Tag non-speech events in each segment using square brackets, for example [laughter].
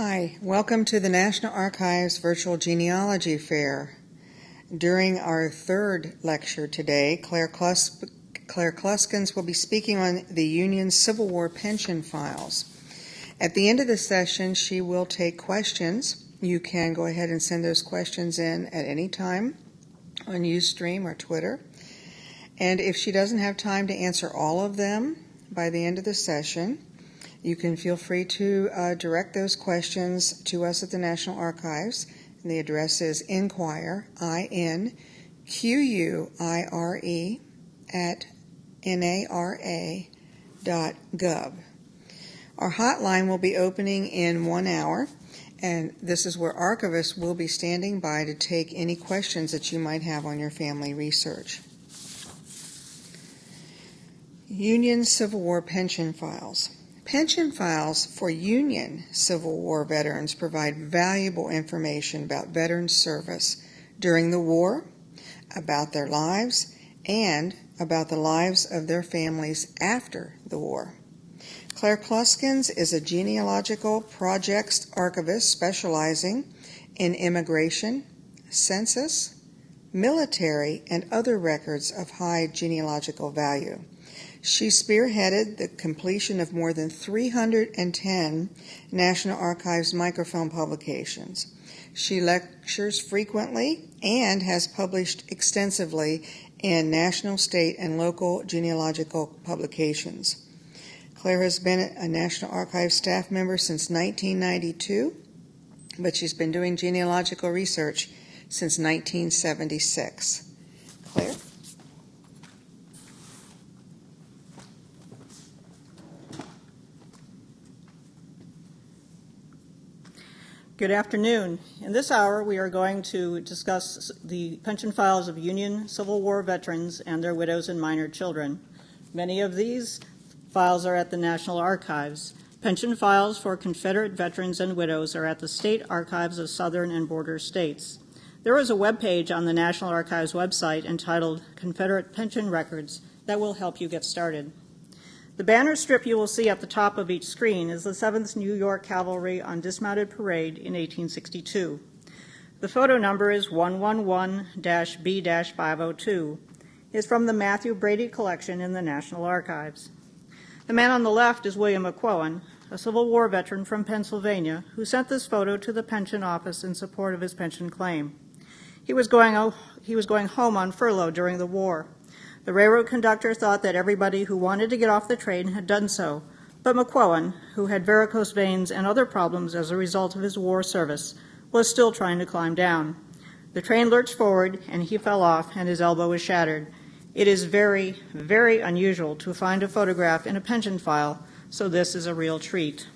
Hi, welcome to the National Archives Virtual Genealogy Fair. During our third lecture today, Claire, Klus- Claire will be speaking on the Union Civil War pension files. At the end of the session, she will take questions. You can go ahead and send those questions in at any time on Ustream or Twitter. And if she doesn't have time to answer all of them by the end of the session, you can feel free to uh, direct those questions to us at the National Archives. And the address is inquire, I N Q U I R E, at nara dot gov. Our hotline will be opening in one hour, and this is where archivists will be standing by to take any questions that you might have on your family research. Union Civil War pension files. Pension files for Union Civil War veterans provide valuable information about veterans' service during the war, about their lives, and about the lives of their families after the war. Claire Kluskens is a genealogical projects archivist specializing in immigration, census, military, and other records of high genealogical value. She spearheaded the completion of more than 310 National Archives microfilm publications. She lectures frequently and has published extensively in national, state, and local genealogical publications. Claire has been a National Archives staff member since 1992, but she's been doing genealogical research since 1976. Claire? Good afternoon. In this hour, we are going to discuss the pension files of Union Civil War veterans and their widows and minor children. Many of these files are at the National Archives. Pension files for Confederate veterans and widows are at the State Archives of Southern and Border States. There is a web page on the National Archives website entitled Confederate Pension Records that will help you get started. The banner strip you will see at the top of each screen is the 7th New York Cavalry on dismounted parade in 1862. The photo number is 111-B-502. It's from the Mathew Brady collection in the National Archives. The man on the left is William McQuown, a Civil War veteran from Pennsylvania who sent this photo to the pension office in support of his pension claim. He was going, he was going home on furlough during the war. The railroad conductor thought that everybody who wanted to get off the train had done so, but McQuown, who had varicose veins and other problems as a result of his war service, was still trying to climb down. The train lurched forward and he fell off and his elbow was shattered. It is very, very unusual to find a photograph in a pension file, so this is a real treat.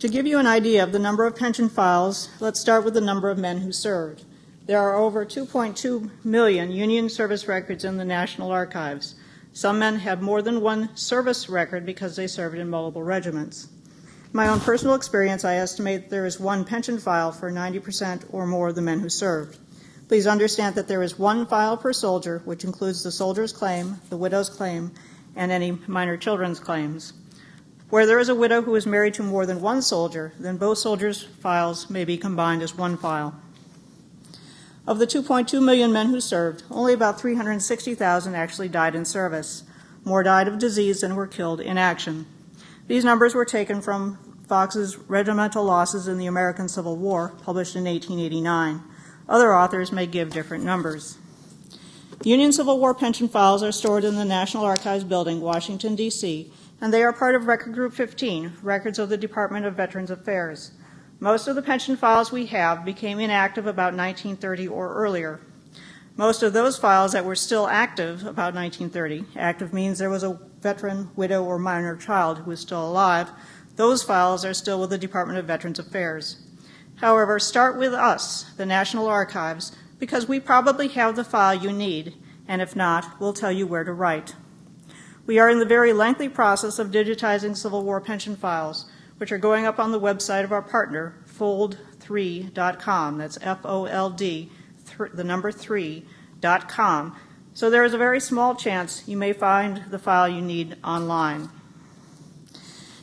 To give you an idea of the number of pension files, let's start with the number of men who served. There are over 2.2 million Union service records in the National Archives. Some men have more than one service record because they served in multiple regiments. My own personal experience, I estimate there is one pension file for 90% or more of the men who served. Please understand that there is one file per soldier, which includes the soldier's claim, the widow's claim, and any minor children's claims. Where there is a widow who is married to more than one soldier, then both soldiers' files may be combined as one file. Of the 2.2 million men who served, only about 360,000 actually died in service. More died of disease than were killed in action. These numbers were taken from Fox's Regimental Losses in the American Civil War, published in 1889. Other authors may give different numbers. Union Civil War pension files are stored in the National Archives Building, Washington, D.C., and they are part of Record Group 15, Records of the Department of Veterans Affairs. Most of the pension files we have became inactive about 1930 or earlier. Most of those files that were still active about 1930, active means there was a veteran, widow, or minor child who was still alive, those files are still with the Department of Veterans Affairs. However, start with us, the National Archives, because we probably have the file you need, and if not, we'll tell you where to write. We are in the very lengthy process of digitizing Civil War pension files, which are going up on the website of our partner, fold3.com. That's F O L D, the number 3.com. So there is a very small chance you may find the file you need online.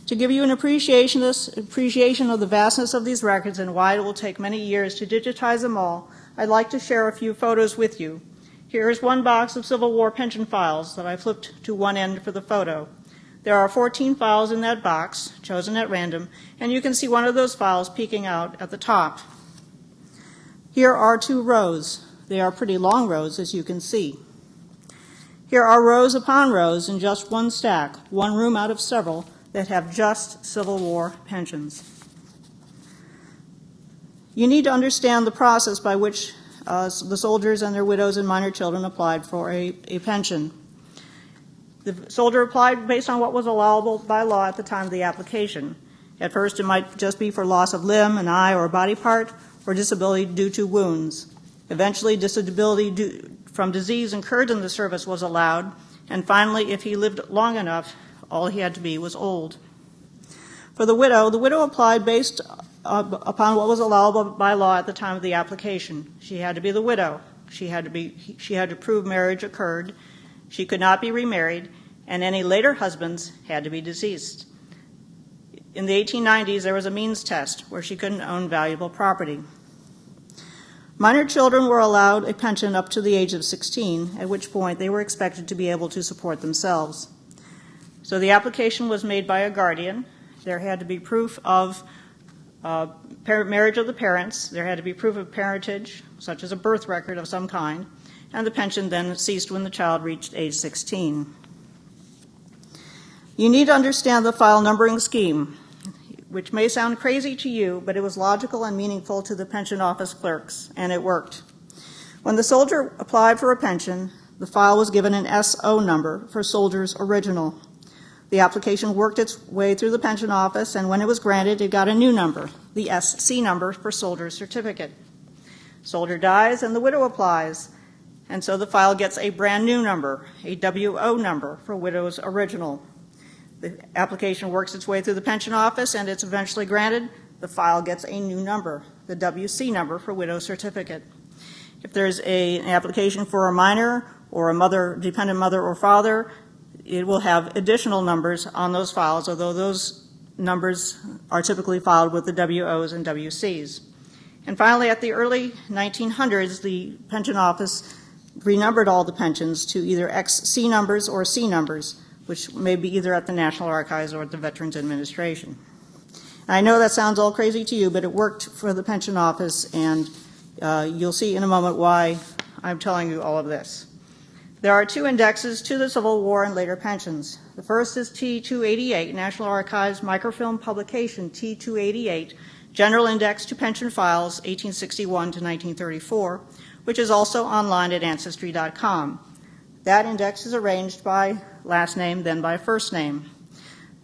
To give you an appreciation, appreciation of the vastness of these records and why it will take many years to digitize them all, I'd like to share a few photos with you. Here is one box of Civil War pension files that I flipped to one end for the photo. There are 14 files in that box, chosen at random, and you can see one of those files peeking out at the top. Here are two rows. They are pretty long rows, as you can see. Here are rows upon rows in just one stack, one room out of several, that have just Civil War pensions. You need to understand the process by which uh, the soldiers and their widows and minor children applied for a, a pension. The soldier applied based on what was allowable by law at the time of the application. At first, it might just be for loss of limb, an eye, or a body part, or disability due to wounds. Eventually, disability from disease incurred in the service was allowed, and finally, if he lived long enough, all he had to be was old. For the widow, the widow applied based uh, upon what was allowable by law at the time of the application. She had to be the widow. She had to be she had to prove marriage occurred. She could not be remarried, and any later husbands had to be deceased. In the 1890s, there was a means test where she couldn't own valuable property. Minor children were allowed a pension up to the age of 16, at which point they were expected to be able to support themselves. So the application was made by a guardian. There had to be proof of uh, marriage of the parents. There had to be proof of parentage, such as a birth record of some kind, and the pension then ceased when the child reached age 16. You need to understand the file numbering scheme, which may sound crazy to you, but it was logical and meaningful to the pension office clerks, and it worked. When the soldier applied for a pension, the file was given an SO number for soldier's original. The application worked its way through the pension office, and when it was granted, it got a new number, the SC number for soldier's certificate. Soldier dies, and the widow applies, and so the file gets a brand new number, a WO number for widow's original. The application works its way through the pension office, and it's eventually granted. The file gets a new number, the WC number for widow's certificate. If there's a, an application for a minor or a mother, dependent mother or father, it will have additional numbers on those files, although those numbers are typically filed with the WOs and WCs. And finally, at the early 1900s, the pension office renumbered all the pensions to either XC numbers or C numbers, which may be either at the National Archives or at the Veterans Administration. I know that sounds all crazy to you, but it worked for the pension office, and uh, you'll see in a moment why I'm telling you all of this. There are two indexes to the Civil War and later pensions. The first is T288, National Archives Microfilm Publication T288, General Index to Pension Files 1861 to 1934, which is also online at Ancestry.com. That index is arranged by last name, then by first name.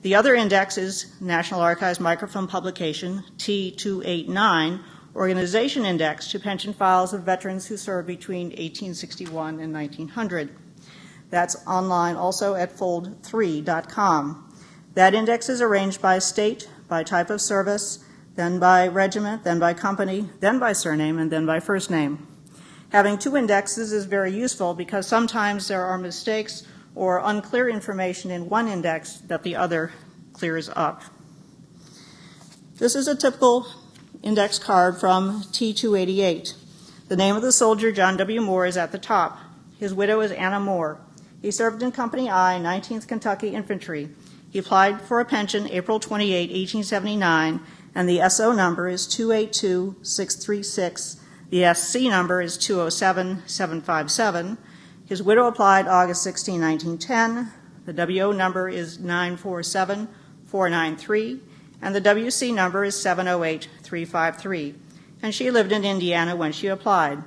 The other index is National Archives Microfilm Publication T289, Organization Index to pension files of veterans who served between 1861 and 1900. That's online also at fold3.com. That index is arranged by state, by type of service, then by regiment, then by company, then by surname, and then by first name. Having two indexes is very useful because sometimes there are mistakes or unclear information in one index that the other clears up. This is a typical index card from T288. The name of the soldier, John W. Moore, is at the top. His widow is Anna Moore. He served in Company I, 19th Kentucky Infantry. He applied for a pension April 28, 1879, and the SO number is 282636. The SC number is 207757. His widow applied August 16, 1910. The WO number is 947493 and the WC number is 708353, and she lived in Indiana when she applied.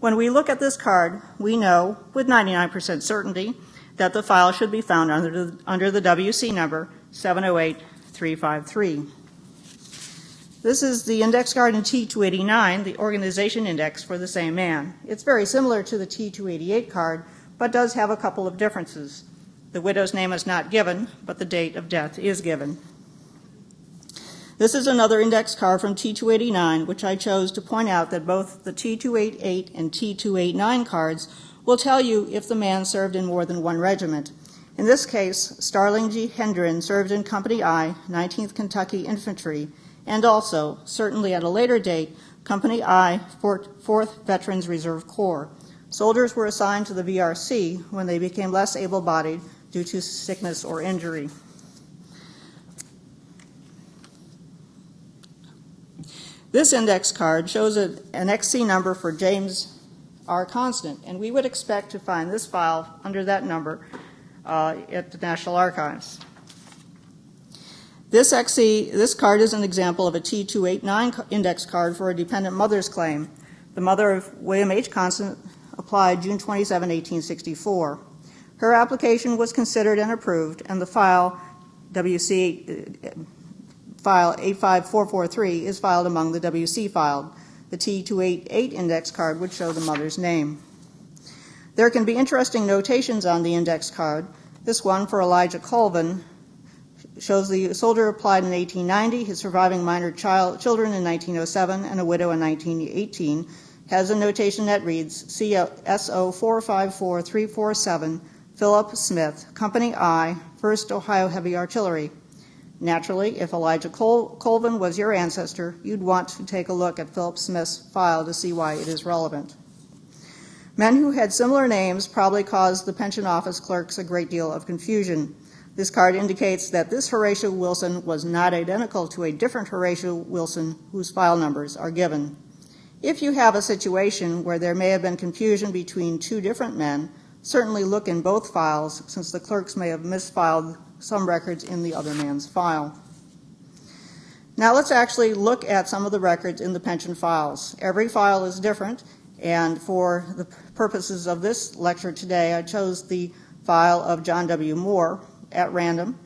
When we look at this card, we know with 99% certainty that the file should be found under the, under the WC number 708353. This is the index card in T289, the organization index for the same man. It's very similar to the T288 card, but does have a couple of differences. The widow's name is not given, but the date of death is given. This is another index card from T289, which I chose to point out that both the T288 and T289 cards will tell you if the man served in more than one regiment. In this case, Starling G. Hendren served in Company I, 19th Kentucky Infantry, and also, certainly at a later date, Company I, 4th Veterans Reserve Corps. Soldiers were assigned to the VRC when they became less able bodied due to sickness or injury. This index card shows an XC number for James R. Constant, and we would expect to find this file under that number uh, at the National Archives. This XC, this card is an example of a T289 index card for a dependent mother's claim. The mother of William H. Constant applied June 27, 1864. Her application was considered and approved, and the file WC uh, file 85443 is filed among the WC filed. The T288 index card would show the mother's name. There can be interesting notations on the index card. This one for Elijah Colvin shows the soldier applied in 1890, his surviving minor child, children in 1907, and a widow in 1918, has a notation that reads CSO 454347, Philip Smith, Company I, 1st Ohio Heavy Artillery. Naturally, if Elijah Col- Colvin was your ancestor, you'd want to take a look at Philip Smith's file to see why it is relevant. Men who had similar names probably caused the pension office clerks a great deal of confusion. This card indicates that this Horatio Wilson was not identical to a different Horatio Wilson whose file numbers are given. If you have a situation where there may have been confusion between two different men, certainly look in both files since the clerks may have misfiled some records in the other man's file. Now let's actually look at some of the records in the pension files. Every file is different, and for the purposes of this lecture today, I chose the file of John W. Moore, at random,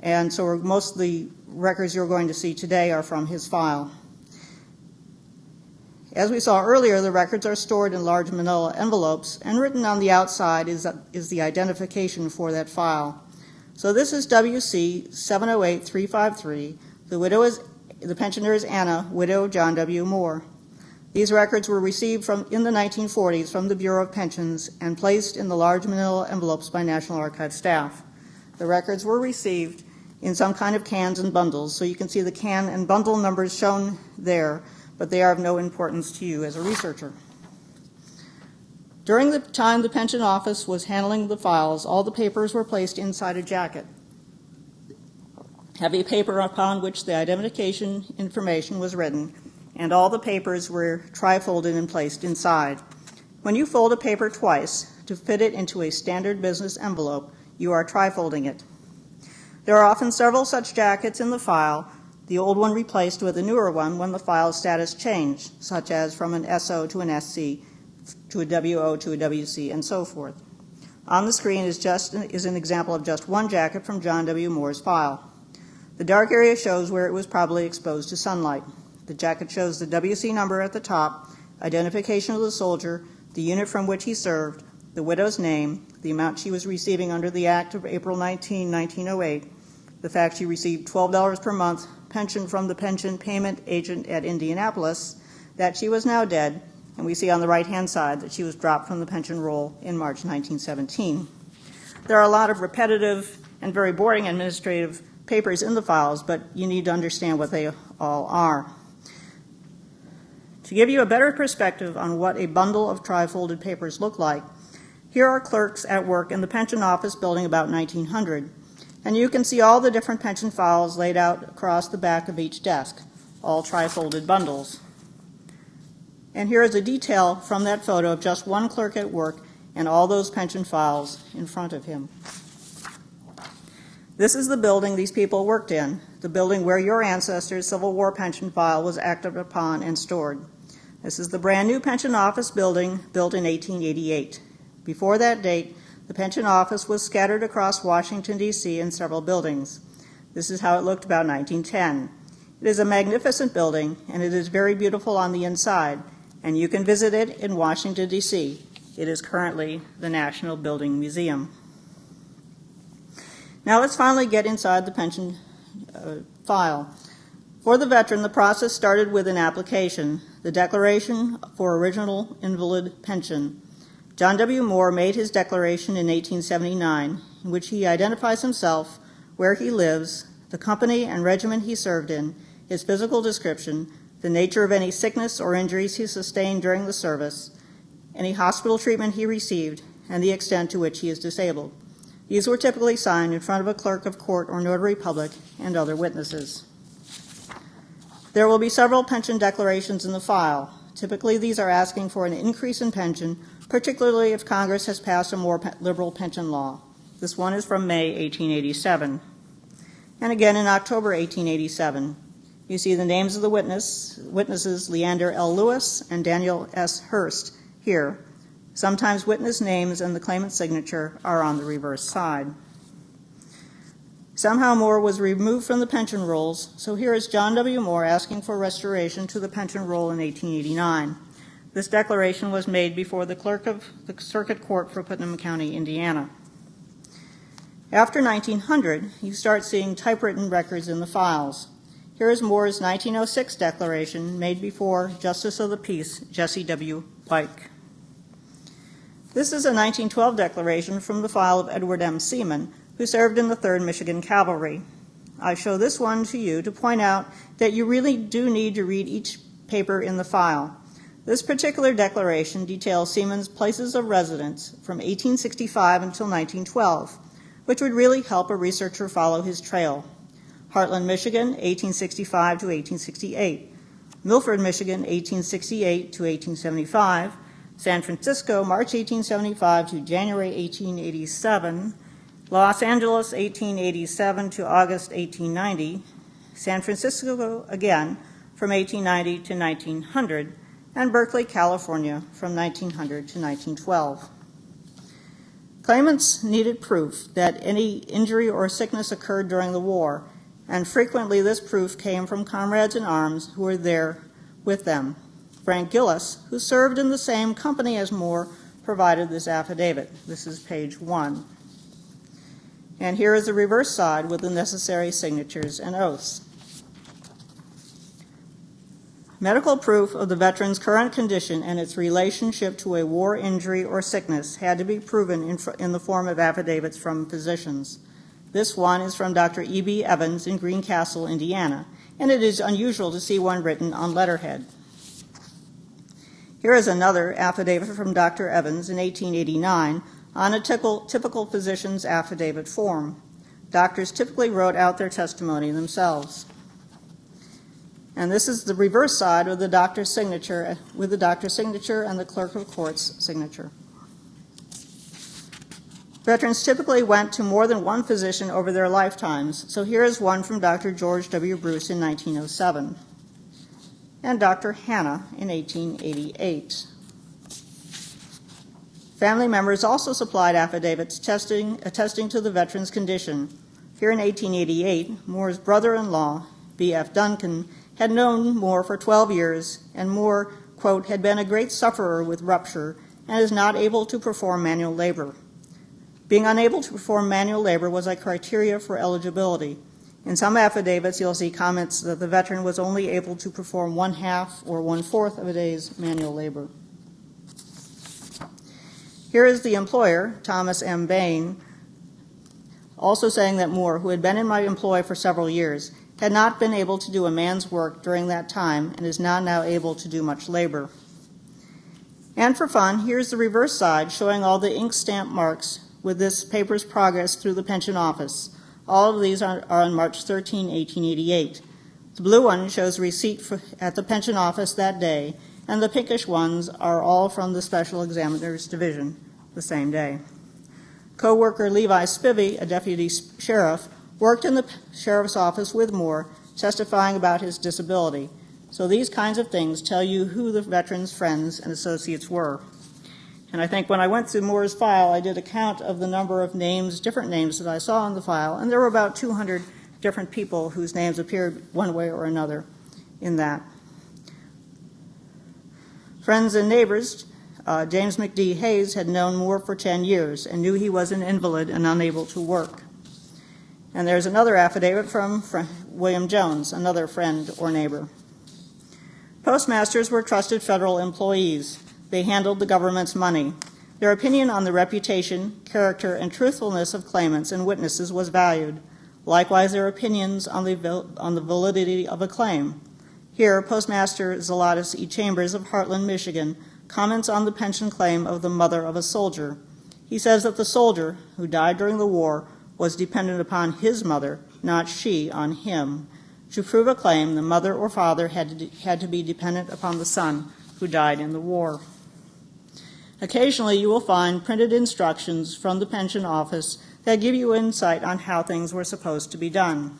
and so most of the records you're going to see today are from his file. As we saw earlier, the records are stored in large manila envelopes, and written on the outside is, is the identification for that file. So this is WC 708353. The widow is the pensioner is Anna, widow John W. Moore. These records were received from in the 1940s from the Bureau of Pensions and placed in the large manila envelopes by National Archives staff. The records were received in some kind of cans and bundles, so you can see the can and bundle numbers shown there, but they are of no importance to you as a researcher. During the time the pension office was handling the files, all the papers were placed inside a jacket. Heavy paper upon which the identification information was written, and all the papers were trifolded and placed inside. When you fold a paper twice to fit it into a standard business envelope, you are trifolding it. There are often several such jackets in the file, the old one replaced with a newer one when the file status changed, such as from an SO to an SC, to a WO to a WC, and so forth. On the screen is, just, is an example of just one jacket from John W. Moore's file. The dark area shows where it was probably exposed to sunlight. The jacket shows the WC number at the top, identification of the soldier, the unit from which he served, the widow's name, the amount she was receiving under the Act of April 19, 1908, the fact she received $12 per month pension from the pension payment agent at Indianapolis, that she was now dead, and we see on the right hand side that she was dropped from the pension roll in March 1917. There are a lot of repetitive and very boring administrative papers in the files, but you need to understand what they all are. To give you a better perspective on what a bundle of trifolded papers look like, here are clerks at work in the pension office building about 1900, and you can see all the different pension files laid out across the back of each desk, all trifolded bundles. And here is a detail from that photo of just one clerk at work and all those pension files in front of him. This is the building these people worked in, the building where your ancestors' Civil War pension file was acted upon and stored. This is the brand new pension office building built in 1888. Before that date, the pension office was scattered across Washington, D.C. in several buildings. This is how it looked about 1910. It is a magnificent building, and it is very beautiful on the inside, and you can visit it in Washington, D.C. It is currently the National Building Museum. Now let's finally get inside the pension uh, file. For the veteran, the process started with an application, the Declaration for Original Invalid Pension. John W. Moore made his declaration in 1879. in which he identifies himself, where he lives, the company and regiment he served in, his physical description, the nature of any sickness or injuries he sustained during the service, any hospital treatment he received, and the extent to which he is disabled. These were typically signed in front of a clerk of court or notary public and other witnesses. There will be several pension declarations in the file. Typically, these are asking for an increase in pension, particularly if Congress has passed a more liberal pension law. This one is from May 1887. And again in October 1887. You see the names of the witness, witnesses Leander L. Lewis and Daniel S. Hurst here. Sometimes witness names and the claimant's signature are on the reverse side. Somehow Moore was removed from the pension rolls, so here is John W. Moore asking for restoration to the pension roll in 1889. This declaration was made before the clerk of the Circuit Court for Putnam County, Indiana. After 1900, you start seeing typewritten records in the files. Here is Moore's 1906 declaration made before Justice of the Peace Jesse W. Pike. This is a 1912 declaration from the file of Edward M. Seaman, who served in the 3rd Michigan Cavalry. I show this one to you to point out that you really do need to read each paper in the file. This particular declaration details Seaman's places of residence from 1865 until 1912, which would really help a researcher follow his trail. Hartland, Michigan, 1865 to 1868. Milford, Michigan, 1868 to 1875. San Francisco, March 1875 to January 1887. Los Angeles, 1887 to August 1890. San Francisco again from 1890 to 1900. And Berkeley, California from 1900 to 1912. Claimants needed proof that any injury or sickness occurred during the war, and frequently this proof came from comrades in arms who were there with them. Frank Gillis, who served in the same company as Moore, provided this affidavit. This is page one. And here is the reverse side with the necessary signatures and oaths. Medical proof of the veteran's current condition and its relationship to a war injury or sickness had to be proven in, in the form of affidavits from physicians. This one is from Dr. E.B. Evans in Greencastle, Indiana, and it is unusual to see one written on letterhead. Here is another affidavit from Dr. Evans in 1889 on a typical, typical physician's affidavit form. Doctors typically wrote out their testimony themselves. And this is the reverse side of the doctor's signature, with the doctor's signature and the clerk of court's signature. Veterans typically went to more than one physician over their lifetimes, so here is one from Dr. George W. Bruce in 1907 and Dr. Hanna in 1888. Family members also supplied affidavits testing, attesting to the veteran's condition. Here in 1888, Moore's brother in law, B.F. Duncan, had known Moore for 12 years, and Moore, quote, had been a great sufferer with rupture and is not able to perform manual labor. Being unable to perform manual labor was a criteria for eligibility. In some affidavits, you'll see comments that the veteran was only able to perform one half or one fourth of a day's manual labor. Here is the employer, Thomas M. Bain, also saying that Moore, who had been in my employ for several years, had not been able to do a man's work during that time and is not now able to do much labor. And for fun, here's the reverse side showing all the ink stamp marks with this paper's progress through the pension office. All of these are, are on March 13, 1888. The blue one shows receipt for, at the pension office that day, and the pinkish ones are all from the Special Examiners Division the same day. Co-worker Levi Spivey, a deputy sheriff, worked in the sheriff's office with Moore, testifying about his disability. So these kinds of things tell you who the veteran's friends and associates were. And I think when I went through Moore's file, I did a count of the number of names, different names that I saw in the file, and there were about 200 different people whose names appeared one way or another in that. Friends and neighbors, uh, James McD. Hayes had known Moore for 10 years and knew he was an invalid and unable to work. And there's another affidavit from William Jones, another friend or neighbor. Postmasters were trusted federal employees. They handled the government's money. Their opinion on the reputation, character, and truthfulness of claimants and witnesses was valued. Likewise, their opinions on the, on the validity of a claim. Here, Postmaster Zelatus E. Chambers of Hartland, Michigan, comments on the pension claim of the mother of a soldier. He says that the soldier, who died during the war, was dependent upon his mother, not she on him. To prove a claim, the mother or father had to, had to be dependent upon the son who died in the war. Occasionally, you will find printed instructions from the pension office that give you insight on how things were supposed to be done.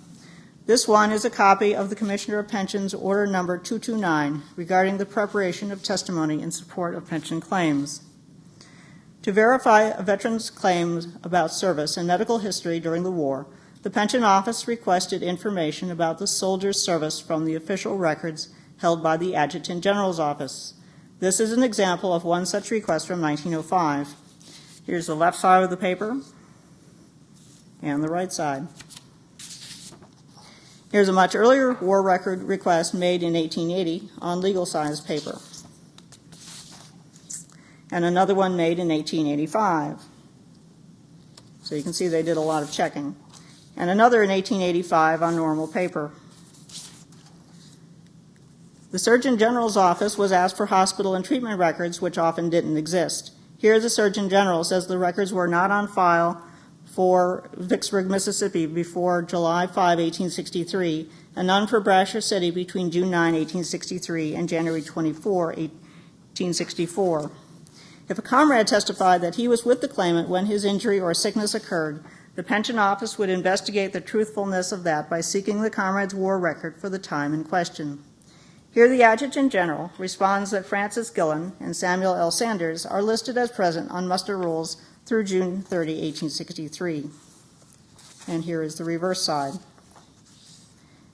This one is a copy of the Commissioner of Pensions Order Number 229 regarding the preparation of testimony in support of pension claims. To verify a veteran's claims about service and medical history during the war, the Pension Office requested information about the soldier's service from the official records held by the Adjutant General's Office. This is an example of one such request from 1905. Here's the left side of the paper and the right side. Here's a much earlier war record request made in 1880 on legal size paper. And another one made in 1885. So you can see they did a lot of checking. And another in 1885 on normal paper. The Surgeon General's office was asked for hospital and treatment records, which often didn't exist. Here, the Surgeon General says the records were not on file for Vicksburg, Mississippi before July 5, 1863, and none for Brashear City between June 9, 1863 and January 24, 1864. If a comrade testified that he was with the claimant when his injury or sickness occurred, the pension office would investigate the truthfulness of that by seeking the comrade's war record for the time in question. Here, the Adjutant General responds that Francis Gillen and Samuel L. Sanders are listed as present on muster rolls through June 30, 1863. And here is the reverse side.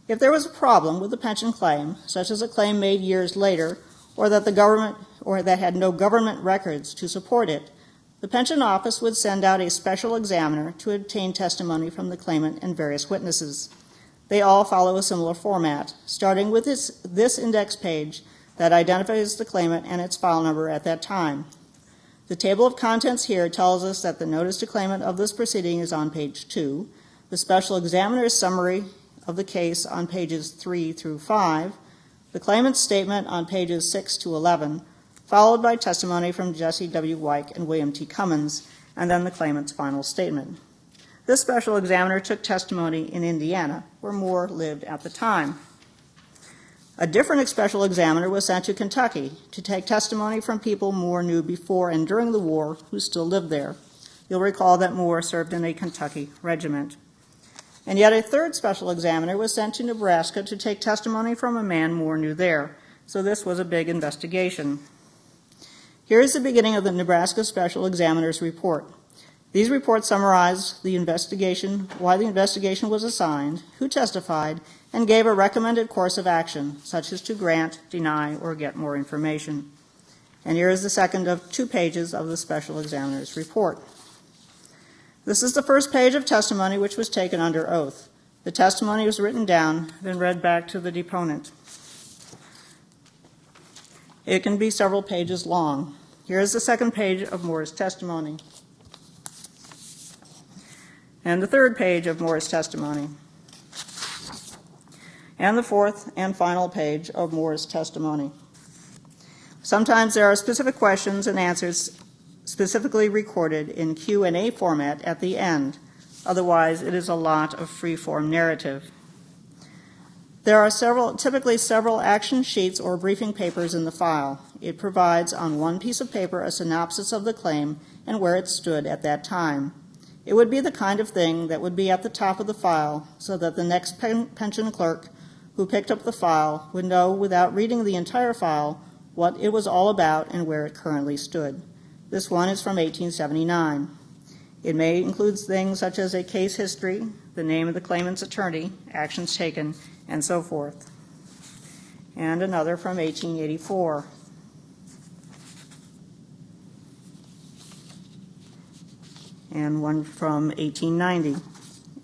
If there was a problem with the pension claim, such as a claim made years later, or that the government or that had no government records to support it, the pension office would send out a special examiner to obtain testimony from the claimant and various witnesses. They all follow a similar format, starting with this, this index page that identifies the claimant and its file number at that time. The table of contents here tells us that the notice to claimant of this proceeding is on page 2, the special examiner's summary of the case on pages 3 through 5, the claimant's statement on pages 6 to 11, followed by testimony from Jesse W. Wyke and William T. Cummins, and then the claimant's final statement. This special examiner took testimony in Indiana, where Moore lived at the time. A different special examiner was sent to Kentucky to take testimony from people Moore knew before and during the war who still lived there. You'll recall that Moore served in a Kentucky regiment. And yet a third special examiner was sent to Nebraska to take testimony from a man Moore knew there. So this was a big investigation. Here is the beginning of the Nebraska Special Examiner's report. These reports summarize the investigation, why the investigation was assigned, who testified, and gave a recommended course of action, such as to grant, deny, or get more information. And here is the second of two pages of the Special Examiner's report. This is the first page of testimony which was taken under oath. The testimony was written down, then read back to the deponent. It can be several pages long. Here is the second page of Moore's testimony. And the third page of Moore's testimony. And the fourth and final page of Moore's testimony. Sometimes there are specific questions and answers specifically recorded in Q&A format at the end. Otherwise, it is a lot of free-form narrative. There are several, typically several action sheets or briefing papers in the file. It provides on one piece of paper a synopsis of the claim and where it stood at that time. It would be the kind of thing that would be at the top of the file so that the next pen- pension clerk who picked up the file would know without reading the entire file what it was all about and where it currently stood. This one is from 1879. It may include things such as a case history, the name of the claimant's attorney, actions taken, and so forth. And another from 1884. And one from 1890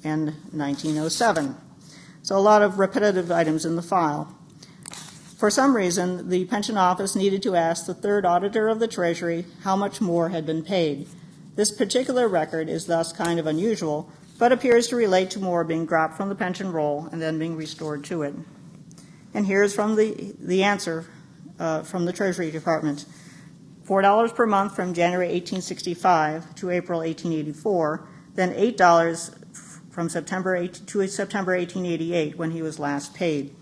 and 1907. So a lot of repetitive items in the file. For some reason, the pension office needed to ask the third auditor of the Treasury how much Moore had been paid. This particular record is thus kind of unusual, but appears to relate to Moore being dropped from the pension roll and then being restored to it. And here's from the, the answer uh, from the Treasury Department. $4 per month from January 1865 to April 1884, then $8 from September 8 to September 1888 when he was last paid.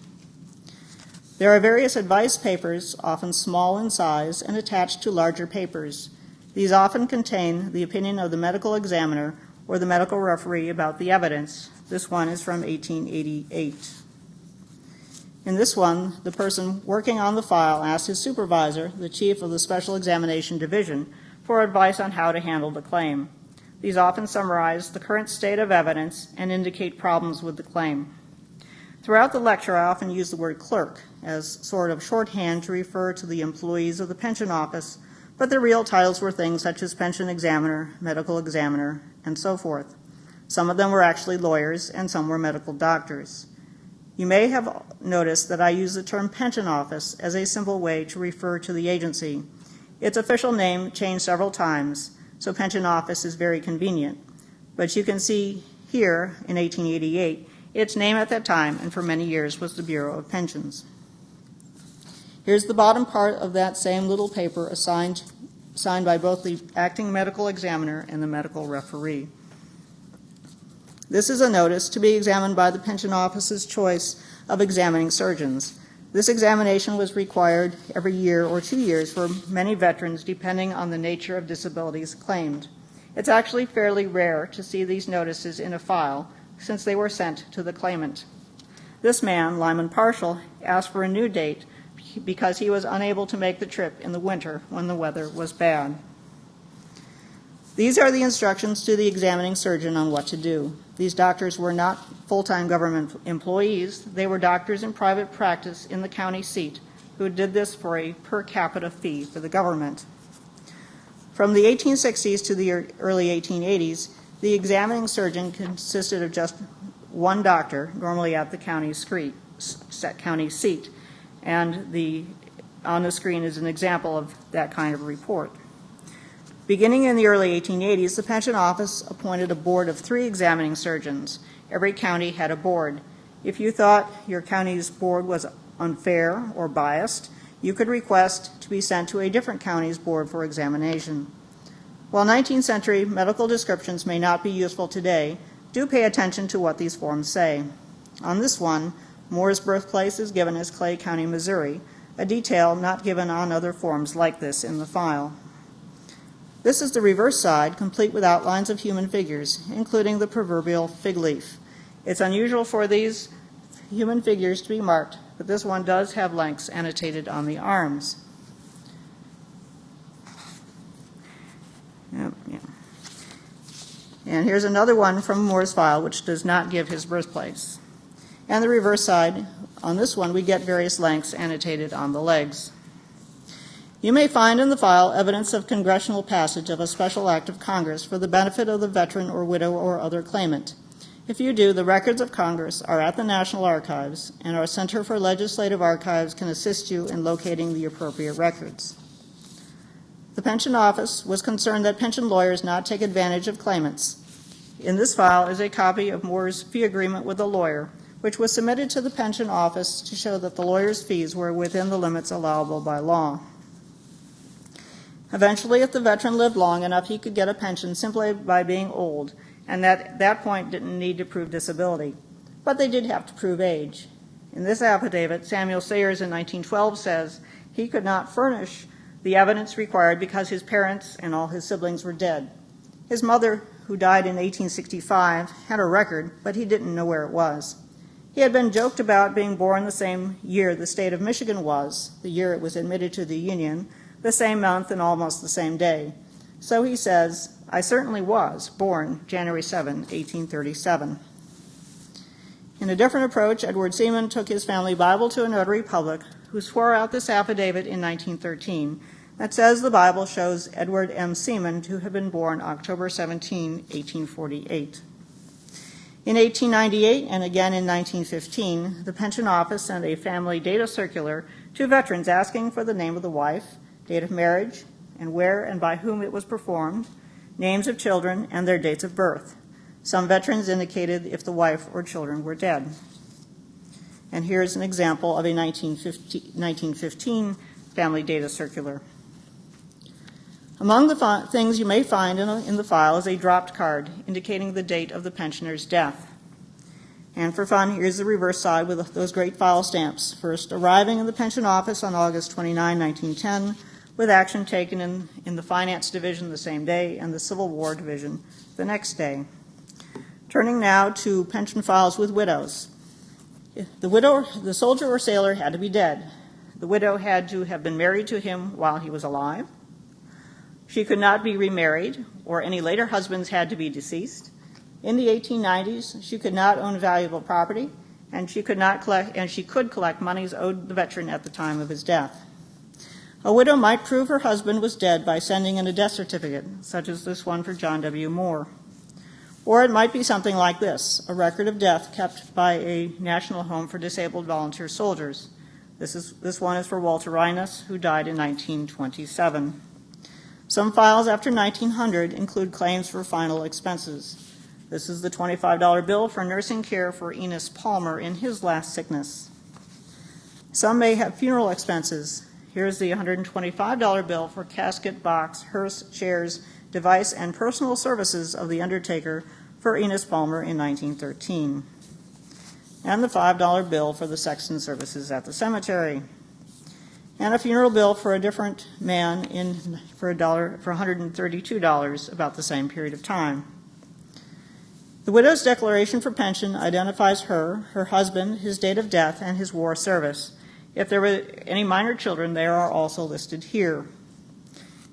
There are various advice papers, often small in size and attached to larger papers. These often contain the opinion of the medical examiner or the medical referee about the evidence. This one is from 1888. In this one, the person working on the file asked his supervisor, the chief of the Special Examination Division, for advice on how to handle the claim. These often summarize the current state of evidence and indicate problems with the claim. Throughout the lecture, I often use the word clerk as sort of shorthand to refer to the employees of the pension office, but the real titles were things such as pension examiner, medical examiner, and so forth. Some of them were actually lawyers, and some were medical doctors. You may have noticed that I use the term pension office as a simple way to refer to the agency. Its official name changed several times, so pension office is very convenient. But you can see here in 1888, its name at that time and for many years was the Bureau of Pensions. Here's the bottom part of that same little paper assigned, signed by both the acting medical examiner and the medical referee. This is a notice to be examined by the pension office's choice of examining surgeons. This examination was required every year or two years for many veterans, depending on the nature of disabilities claimed. It's actually fairly rare to see these notices in a file since they were sent to the claimant. This man, Lyman Partial, asked for a new date because he was unable to make the trip in the winter when the weather was bad. These are the instructions to the examining surgeon on what to do. These doctors were not full time government employees, they were doctors in private practice in the county seat who did this for a per capita fee for the government. From the 1860s to the early 1880s, the examining surgeon consisted of just one doctor, normally at the county, screen, county seat. And the, on the screen is an example of that kind of report. Beginning in the early 1880s, the pension office appointed a board of three examining surgeons. Every county had a board. If you thought your county's board was unfair or biased, you could request to be sent to a different county's board for examination. While 19th century medical descriptions may not be useful today, do pay attention to what these forms say. On this one, Moore's birthplace is given as Clay County, Missouri, a detail not given on other forms like this in the file. This is the reverse side, complete with outlines of human figures, including the proverbial fig leaf. It's unusual for these human figures to be marked, but this one does have lengths annotated on the arms. And here's another one from Moore's file, which does not give his birthplace. And the reverse side, on this one, we get various lengths annotated on the legs. You may find in the file evidence of congressional passage of a special act of Congress for the benefit of the veteran or widow or other claimant. If you do, the records of Congress are at the National Archives, and our Center for Legislative Archives can assist you in locating the appropriate records. The Pension Office was concerned that pension lawyers not take advantage of claimants. In this file is a copy of Moore's fee agreement with a lawyer, which was submitted to the Pension Office to show that the lawyer's fees were within the limits allowable by law. Eventually, if the veteran lived long enough, he could get a pension simply by being old, and at that point didn't need to prove disability. But they did have to prove age. In this affidavit, Samuel Sayers in 1912 says he could not furnish the evidence required because his parents and all his siblings were dead. His mother, who died in 1865, had a record, but he didn't know where it was. He had been joked about being born the same year the state of Michigan was, the year it was admitted to the Union, the same month and almost the same day. So he says, I certainly was born January 7, 1837. In a different approach, Edward Seaman took his family Bible to a notary public who swore out this affidavit in 1913 that says the Bible shows Edward M. Seaman to have been born October 17, 1848. In 1898 and again in 1915, the Pension Office sent a family data circular to veterans asking for the name of the wife, date of marriage, and where and by whom it was performed, names of children, and their dates of birth. Some veterans indicated if the wife or children were dead. And here's an example of a 1915 family data circular. Among the things you may find in, a- in the file is a dropped card indicating the date of the pensioner's death. And for fun, here's the reverse side with those great file stamps. First arriving in the pension office on August 29, 1910, with action taken in, in the finance division the same day and the Civil War division the next day. Turning now to pension files with widows. The widow, the soldier or sailor had to be dead. The widow had to have been married to him while he was alive. She could not be remarried, or any later husbands had to be deceased. In the 1890s, she could not own valuable property, and she could not collect, and she could collect monies owed the veteran at the time of his death. A widow might prove her husband was dead by sending in a death certificate, such as this one for John W. Moore. Or it might be something like this a record of death kept by a National Home for Disabled Volunteer Soldiers. This, is, this one is for Walter Reines, who died in 1927. Some files after 1900 include claims for final expenses. This is the $25 bill for nursing care for Enos Palmer in his last sickness. Some may have funeral expenses. Here's the $125 bill for casket, box, hearse, chairs, device, and personal services of the undertaker for Enos Palmer in 1913. And the $5 bill for the sexton services at the cemetery. And a funeral bill for a different man in, for, a dollar, for $132 about the same period of time. The widow's declaration for pension identifies her, her husband, his date of death, and his war service. If there were any minor children, they are also listed here.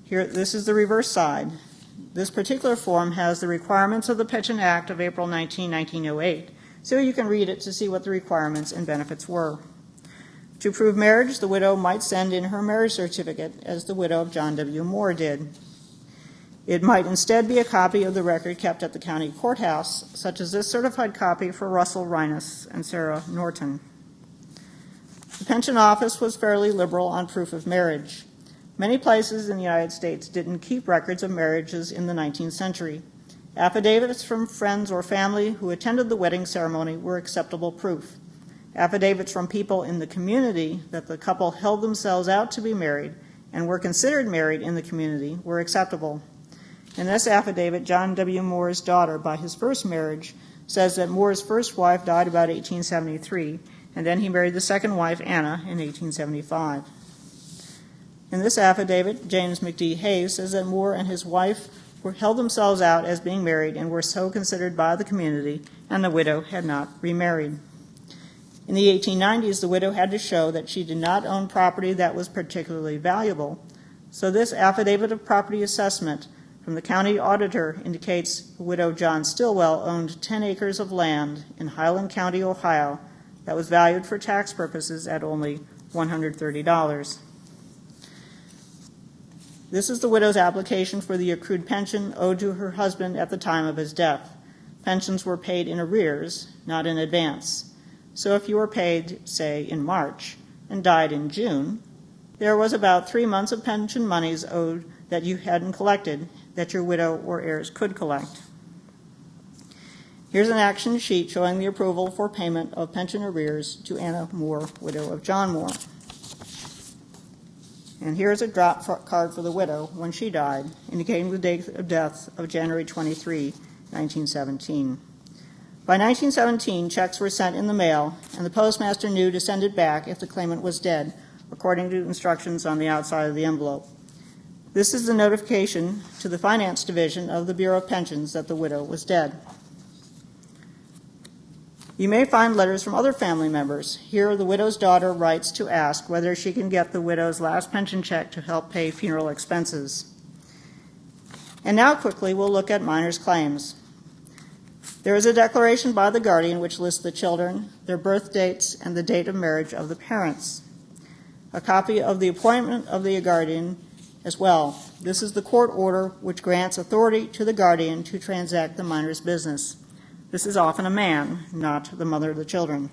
Here, this is the reverse side. This particular form has the requirements of the Pension Act of April 19, 1908, so you can read it to see what the requirements and benefits were. To prove marriage, the widow might send in her marriage certificate, as the widow of John W. Moore did. It might instead be a copy of the record kept at the county courthouse, such as this certified copy for Russell Reines and Sarah Norton. The pension office was fairly liberal on proof of marriage. Many places in the United States didn't keep records of marriages in the 19th century. Affidavits from friends or family who attended the wedding ceremony were acceptable proof. Affidavits from people in the community that the couple held themselves out to be married and were considered married in the community were acceptable. In this affidavit, John W. Moore's daughter, by his first marriage, says that Moore's first wife died about 1873, and then he married the second wife, Anna, in 1875. In this affidavit, James McD. Hayes says that Moore and his wife were, held themselves out as being married and were so considered by the community, and the widow had not remarried. In the 1890s, the widow had to show that she did not own property that was particularly valuable. So, this affidavit of property assessment from the county auditor indicates widow John Stillwell owned 10 acres of land in Highland County, Ohio, that was valued for tax purposes at only $130. This is the widow's application for the accrued pension owed to her husband at the time of his death. Pensions were paid in arrears, not in advance. So if you were paid, say, in March and died in June, there was about three months of pension monies owed that you hadn't collected that your widow or heirs could collect. Here's an action sheet showing the approval for payment of pension arrears to Anna Moore, widow of John Moore. And here's a drop card for the widow when she died, indicating the date of death of January 23, 1917. By 1917, checks were sent in the mail, and the postmaster knew to send it back if the claimant was dead, according to instructions on the outside of the envelope. This is the notification to the Finance Division of the Bureau of Pensions that the widow was dead. You may find letters from other family members. Here, the widow's daughter writes to ask whether she can get the widow's last pension check to help pay funeral expenses. And now, quickly, we'll look at minors' claims. There is a declaration by the guardian which lists the children, their birth dates, and the date of marriage of the parents. A copy of the appointment of the guardian as well. This is the court order which grants authority to the guardian to transact the minor's business. This is often a man, not the mother of the children.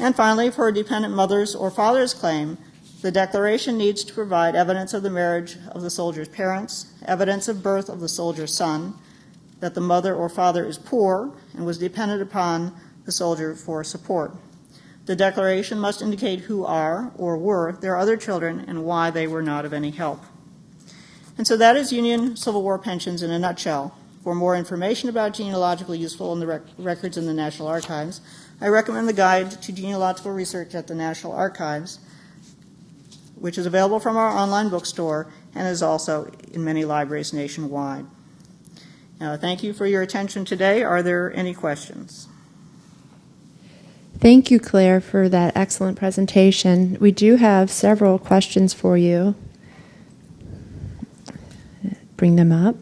And finally, for a dependent mother's or father's claim, the declaration needs to provide evidence of the marriage of the soldier's parents, evidence of birth of the soldier's son, that the mother or father is poor and was dependent upon the soldier for support. The declaration must indicate who are or were their other children and why they were not of any help. And so that is Union Civil War pensions in a nutshell. For more information about genealogically useful in the rec- records in the National Archives, I recommend the Guide to Genealogical Research at the National Archives, which is available from our online bookstore and is also in many libraries nationwide. Now, thank you for your attention today. Are there any questions? Thank you, Claire, for that excellent presentation. We do have several questions for you. Bring them up.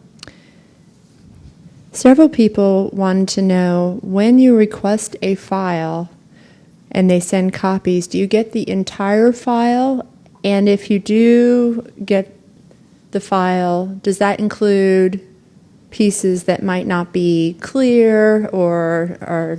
Several people wanted to know when you request a file and they send copies, do you get the entire file? And if you do get the file, does that include pieces that might not be clear or are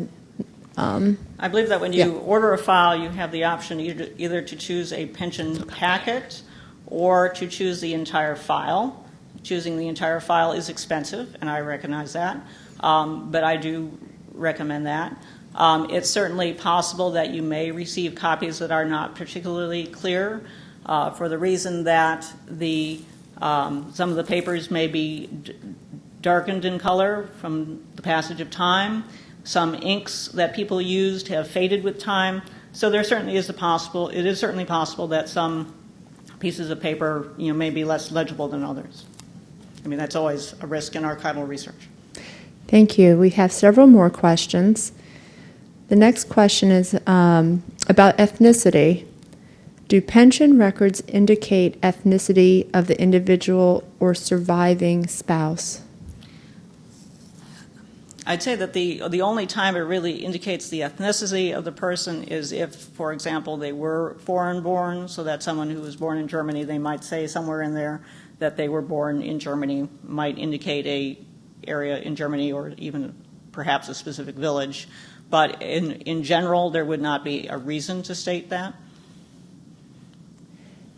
um, I believe that when you order a file, you have the option either, either to choose a pension packet or to choose the entire file. Choosing the entire file is expensive, and I recognize that, um, but I do recommend that. Um, it's certainly possible that you may receive copies that are not particularly clear uh, for the reason that the um, some of the papers may be d- darkened in color from the passage of time. Some inks that people used have faded with time. So there certainly is a possible. It is certainly possible that some pieces of paper, you know, may be less legible than others. I mean, that's always a risk in archival research. Thank you. We have several more questions. The next question is um, about ethnicity. Do pension records indicate ethnicity of the individual or surviving spouse? I'd say that the the only time it really indicates the ethnicity of the person is if, for example, they were foreign born, so that someone who was born in Germany, they might say somewhere in there that they were born in Germany, might indicate a area in Germany or even perhaps a specific village. But in in general, there would not be a reason to state that.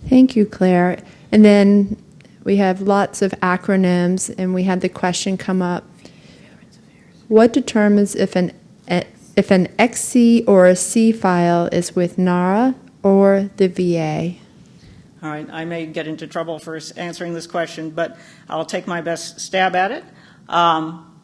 Thank you, Claire. And then we have lots of acronyms, and we had the question come up What determines if an if an XC or a C file is with NARA or the VA? All right, I may get into trouble for answering this question, but I'll take my best stab at it. Um,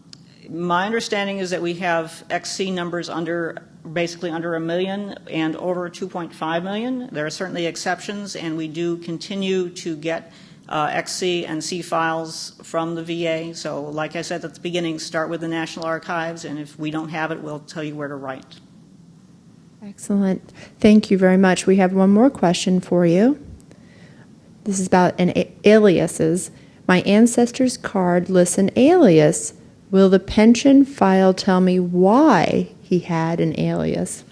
my understanding is that we have XC numbers under basically under a million and over 2.5 million. There are certainly exceptions, and we do continue to get uh, XC and C files from the VA. So, like I said at the beginning, start with the National Archives, and if we don't have it, we'll tell you where to write. Excellent. Thank you very much. We have one more question for you. This is about an aliases. My ancestor's card lists an alias. Will the pension file tell me why he had an alias?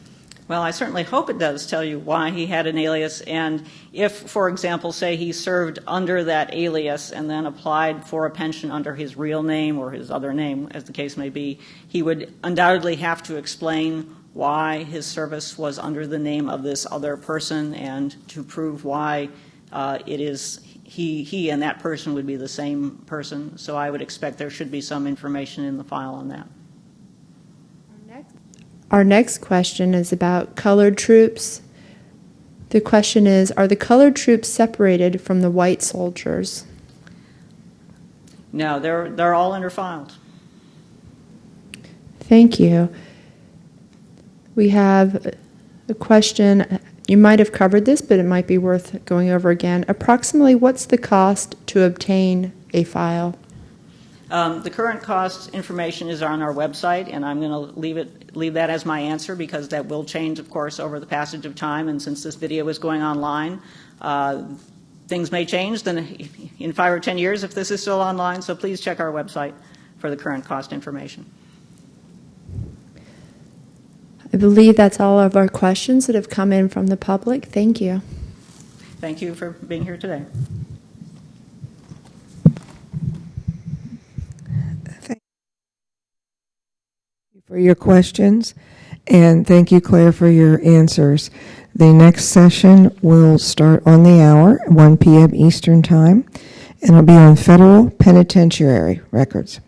Well, I certainly hope it does tell you why he had an alias, and if, for example, say he served under that alias and then applied for a pension under his real name or his other name, as the case may be, he would undoubtedly have to explain why his service was under the name of this other person and to prove why uh, it is he, he and that person would be the same person. So I would expect there should be some information in the file on that. Our next question is about colored troops. The question is Are the colored troops separated from the white soldiers? No, they're, they're all interfiled. Thank you. We have a question. You might have covered this, but it might be worth going over again. Approximately, what's the cost to obtain a file? Um, the current cost information is on our website, and I'm going to leave it leave that as my answer because that will change, of course, over the passage of time. And since this video is going online, uh, things may change then [laughs] in five or ten years if this is still online. So please check our website for the current cost information. I believe that's all of our questions that have come in from the public. Thank you. Thank you for being here today. For your questions. And thank you, Claire, for your answers. The next session will start on the hour, 1 PM Eastern Time, and it'll be on federal penitentiary records.